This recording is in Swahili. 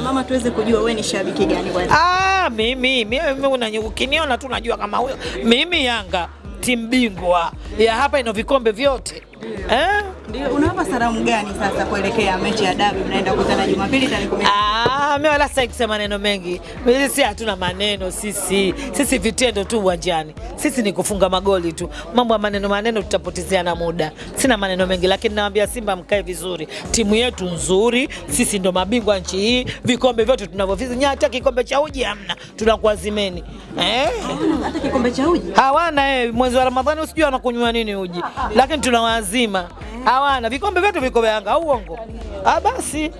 Mama, tuweze kujua wewe ni shabiki gani kwanza? Ah, mimi mimi ukiniona tu najua kama huyo mimi Yanga timu bingwa ya hapa ina vikombe vyote eh? Ndio, unawapa salamu gani sasa kuelekea mechi ya dabi mnaenda kukutana Jumapili tarehe 10? Ah, mimi wala sitaki kusema maneno mengi. Sisi hatuna maneno sisi. Sisi vitendo tu uwanjani. Sisi ni kufunga magoli tu. Mambo ya maneno maneno tutapotezeana muda. Sina maneno mengi lakini nawaambia Simba mkae vizuri. Timu yetu nzuri, sisi ndo mabingwa nchi hii. Vikombe vyote tunavyovizi. Hata kikombe cha uji hamna. Tunakuazimeni. Eh? Hata kikombe cha uji. Hawana eh, mwezi wa Ramadhani usijua anakunywa nini uji. Lakini tunawazima. Hawana vikombe vyote viko Yanga uongo? Ah basi.